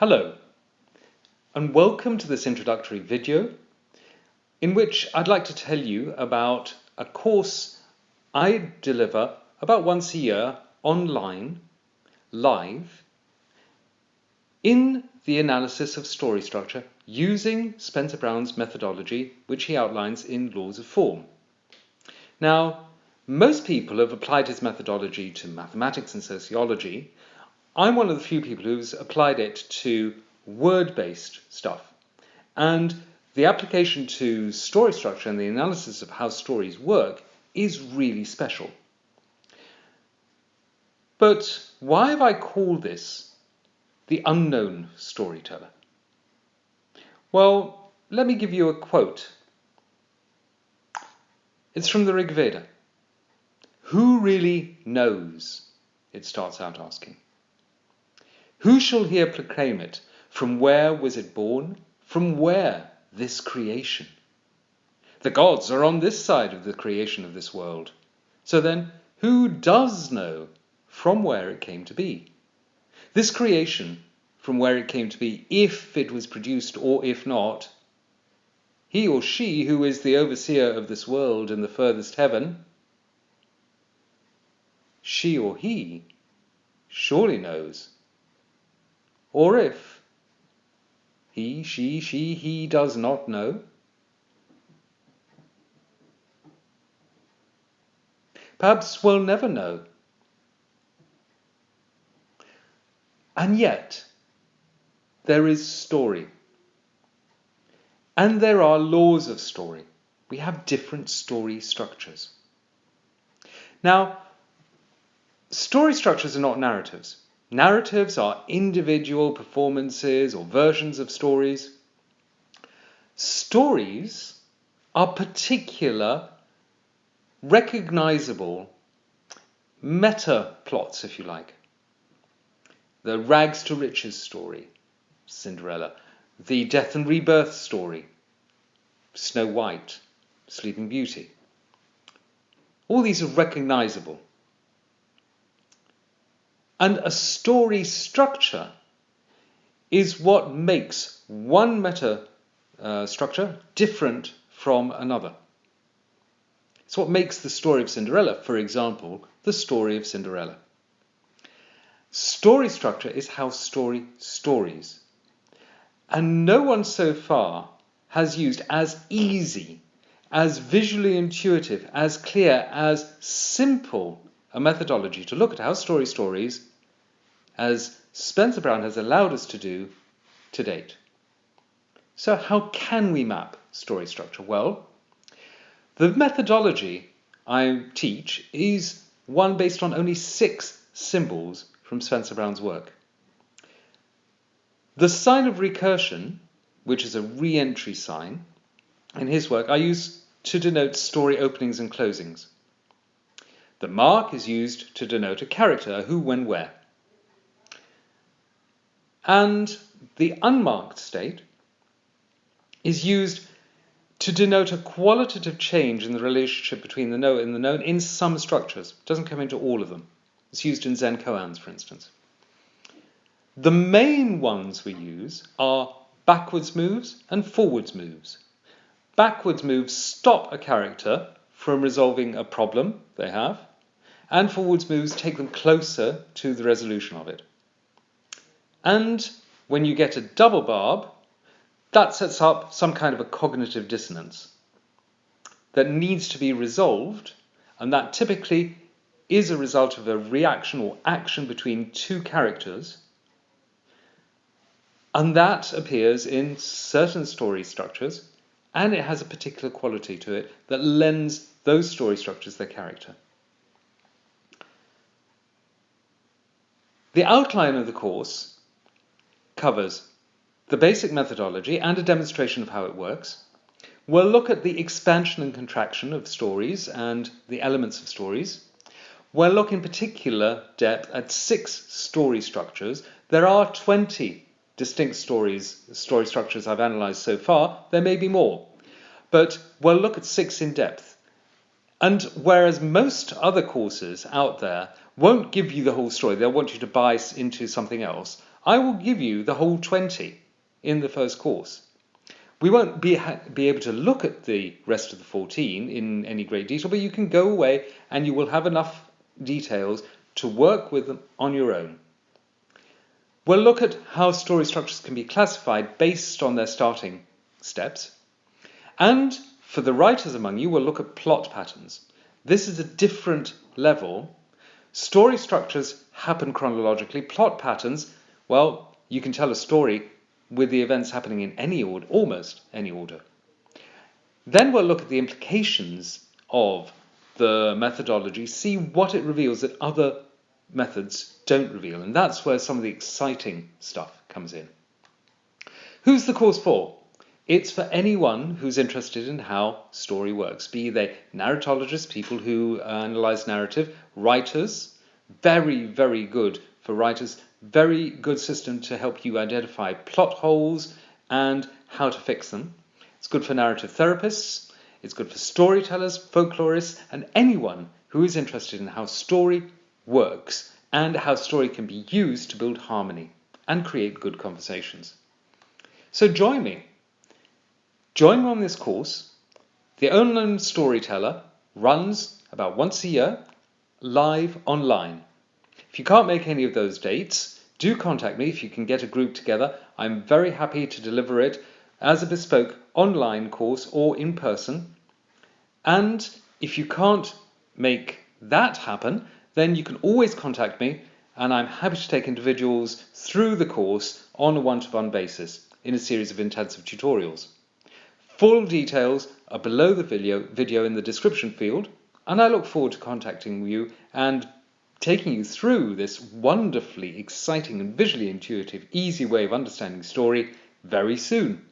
Hello, and welcome to this introductory video in which I'd like to tell you about a course I deliver about once a year online, live, in the analysis of story structure using Spencer Brown's methodology, which he outlines in Laws of Form. Now, most people have applied his methodology to mathematics and sociology, I'm one of the few people who's applied it to word-based stuff. And the application to story structure and the analysis of how stories work is really special. But why have I called this the unknown storyteller? Well, let me give you a quote. It's from the Rig Veda. Who really knows? It starts out asking. Who shall here proclaim it? From where was it born? From where this creation? The gods are on this side of the creation of this world. So then, who does know from where it came to be? This creation, from where it came to be, if it was produced or if not, he or she who is the overseer of this world in the furthest heaven, she or he surely knows or if he, she, she, he does not know, perhaps we'll never know. And yet, there is story. And there are laws of story. We have different story structures. Now, story structures are not narratives. Narratives are individual performances or versions of stories. Stories are particular, recognizable meta plots, if you like. The rags to riches story, Cinderella. The death and rebirth story, Snow White, Sleeping Beauty. All these are recognizable. And a story structure is what makes one meta uh, structure different from another. It's what makes the story of Cinderella, for example, the story of Cinderella. Story structure is how story stories. And no one so far has used as easy, as visually intuitive, as clear, as simple a methodology to look at how story stories as Spencer Brown has allowed us to do to date. So how can we map story structure? Well, the methodology I teach is one based on only six symbols from Spencer Brown's work. The sign of recursion, which is a re-entry sign, in his work I use to denote story openings and closings. The mark is used to denote a character, who, when, where. And the unmarked state is used to denote a qualitative change in the relationship between the knower and the known in some structures. It doesn't come into all of them. It's used in Zen koans, for instance. The main ones we use are backwards moves and forwards moves. Backwards moves stop a character from resolving a problem they have, and forwards moves take them closer to the resolution of it. And when you get a double barb, that sets up some kind of a cognitive dissonance that needs to be resolved, and that typically is a result of a reaction or action between two characters. And that appears in certain story structures, and it has a particular quality to it that lends those story structures their character. The outline of the course covers the basic methodology and a demonstration of how it works. We'll look at the expansion and contraction of stories and the elements of stories. We'll look in particular depth at six story structures. There are 20 distinct stories, story structures I've analysed so far. There may be more, but we'll look at six in depth. And whereas most other courses out there won't give you the whole story, they'll want you to buy into something else, I will give you the whole 20 in the first course. We won't be, be able to look at the rest of the 14 in any great detail, but you can go away and you will have enough details to work with them on your own. We'll look at how story structures can be classified based on their starting steps. And for the writers among you, we'll look at plot patterns. This is a different level. Story structures happen chronologically. Plot patterns, well, you can tell a story with the events happening in any order, almost any order. Then we'll look at the implications of the methodology, see what it reveals that other methods don't reveal, and that's where some of the exciting stuff comes in. Who's the course for? It's for anyone who's interested in how story works, be they narratologists, people who uh, analyze narrative, writers, very, very good for writers, very good system to help you identify plot holes and how to fix them. It's good for narrative therapists, it's good for storytellers, folklorists, and anyone who is interested in how story works and how story can be used to build harmony and create good conversations. So join me. Join me on this course. The Online Storyteller runs about once a year live online. If you can't make any of those dates, do contact me if you can get a group together. I'm very happy to deliver it as a bespoke online course or in person. And if you can't make that happen, then you can always contact me and I'm happy to take individuals through the course on a one-to-one basis in a series of intensive tutorials. Full details are below the video, video in the description field and I look forward to contacting you and taking you through this wonderfully exciting and visually intuitive, easy way of understanding story very soon.